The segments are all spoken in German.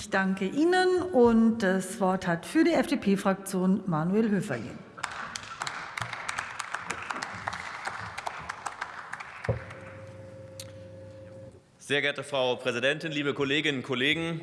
Ich danke Ihnen und das Wort hat für die FDP-Fraktion Manuel Höferlin. Sehr geehrte Frau Präsidentin, liebe Kolleginnen und Kollegen!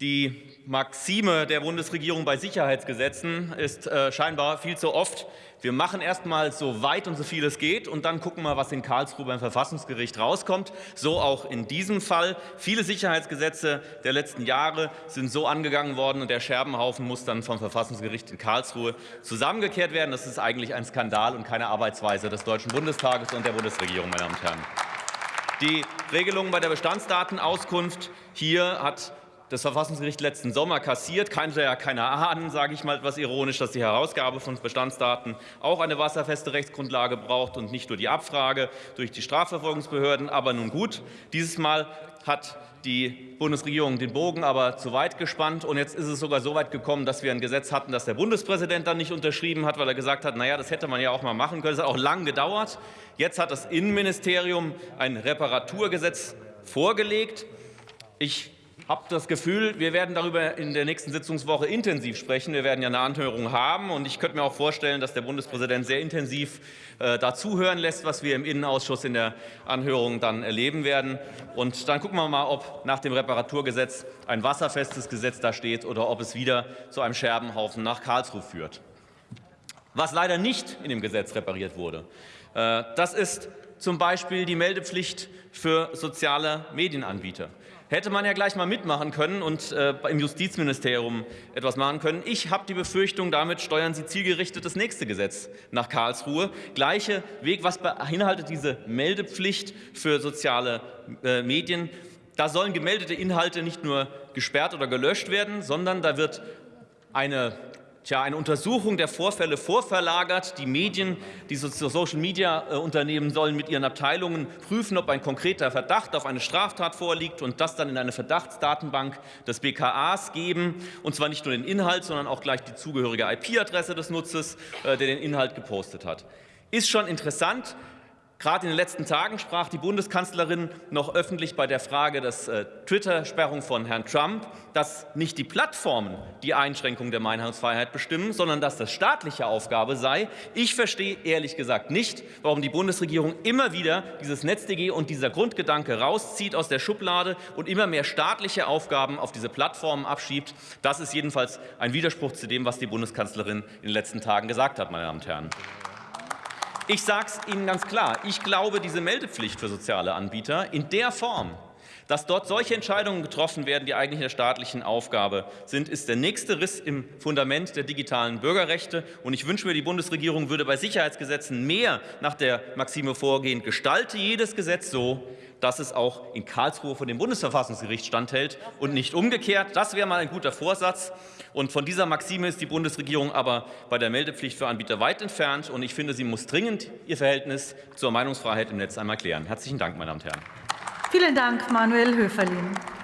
Die Maxime der Bundesregierung bei Sicherheitsgesetzen ist äh, scheinbar viel zu oft, wir machen erst mal so weit und so viel es geht und dann gucken wir, was in Karlsruhe beim Verfassungsgericht rauskommt. So auch in diesem Fall. Viele Sicherheitsgesetze der letzten Jahre sind so angegangen worden und der Scherbenhaufen muss dann vom Verfassungsgericht in Karlsruhe zusammengekehrt werden. Das ist eigentlich ein Skandal und keine Arbeitsweise des Deutschen Bundestages und der Bundesregierung, meine Damen und Herren. Die Regelungen bei der Bestandsdatenauskunft hier hat das Verfassungsgericht letzten Sommer kassiert. Kannte ja keiner ahnen, sage ich mal etwas ironisch, dass die Herausgabe von Bestandsdaten auch eine wasserfeste Rechtsgrundlage braucht und nicht nur die Abfrage durch die Strafverfolgungsbehörden. Aber nun gut, dieses Mal hat die Bundesregierung den Bogen aber zu weit gespannt. Und jetzt ist es sogar so weit gekommen, dass wir ein Gesetz hatten, das der Bundespräsident dann nicht unterschrieben hat, weil er gesagt hat, naja, das hätte man ja auch mal machen können. Das hat auch lang gedauert. Jetzt hat das Innenministerium ein Reparaturgesetz vorgelegt. Ich habe das Gefühl, wir werden darüber in der nächsten Sitzungswoche intensiv sprechen. Wir werden ja eine Anhörung haben. Und ich könnte mir auch vorstellen, dass der Bundespräsident sehr intensiv äh, dazuhören lässt, was wir im Innenausschuss in der Anhörung dann erleben werden. Und dann gucken wir mal, ob nach dem Reparaturgesetz ein wasserfestes Gesetz da steht oder ob es wieder zu einem Scherbenhaufen nach Karlsruhe führt. Was leider nicht in dem Gesetz repariert wurde, äh, das ist zum Beispiel die Meldepflicht für soziale Medienanbieter hätte man ja gleich mal mitmachen können und äh, im Justizministerium etwas machen können. Ich habe die Befürchtung, damit steuern Sie zielgerichtet das nächste Gesetz nach Karlsruhe. Gleiche Weg, was beinhaltet diese Meldepflicht für soziale äh, Medien? Da sollen gemeldete Inhalte nicht nur gesperrt oder gelöscht werden, sondern da wird eine Tja, eine Untersuchung der Vorfälle vorverlagert. Die Medien, die Social-Media-Unternehmen sollen mit ihren Abteilungen prüfen, ob ein konkreter Verdacht auf eine Straftat vorliegt und das dann in eine Verdachtsdatenbank des BKAs geben. Und zwar nicht nur den Inhalt, sondern auch gleich die zugehörige IP-Adresse des Nutzers, äh, der den Inhalt gepostet hat. Ist schon interessant, Gerade in den letzten Tagen sprach die Bundeskanzlerin noch öffentlich bei der Frage der äh, Twitter-Sperrung von Herrn Trump, dass nicht die Plattformen die Einschränkung der Meinungsfreiheit bestimmen, sondern dass das staatliche Aufgabe sei. Ich verstehe ehrlich gesagt nicht, warum die Bundesregierung immer wieder dieses NetzDG und dieser Grundgedanke rauszieht aus der Schublade und immer mehr staatliche Aufgaben auf diese Plattformen abschiebt. Das ist jedenfalls ein Widerspruch zu dem, was die Bundeskanzlerin in den letzten Tagen gesagt hat, meine Damen und Herren. Ich sage es Ihnen ganz klar, ich glaube, diese Meldepflicht für soziale Anbieter in der Form, dass dort solche Entscheidungen getroffen werden, die eigentlich der staatlichen Aufgabe sind, ist der nächste Riss im Fundament der digitalen Bürgerrechte. Und ich wünsche mir, die Bundesregierung würde bei Sicherheitsgesetzen mehr nach der Maxime vorgehen, gestalte jedes Gesetz so, dass es auch in Karlsruhe vor dem Bundesverfassungsgericht standhält und nicht umgekehrt. Das wäre mal ein guter Vorsatz. Und von dieser Maxime ist die Bundesregierung aber bei der Meldepflicht für Anbieter weit entfernt. Und ich finde, sie muss dringend ihr Verhältnis zur Meinungsfreiheit im Netz einmal klären. Herzlichen Dank, meine Damen und Herren. Vielen Dank, Manuel Höferlin.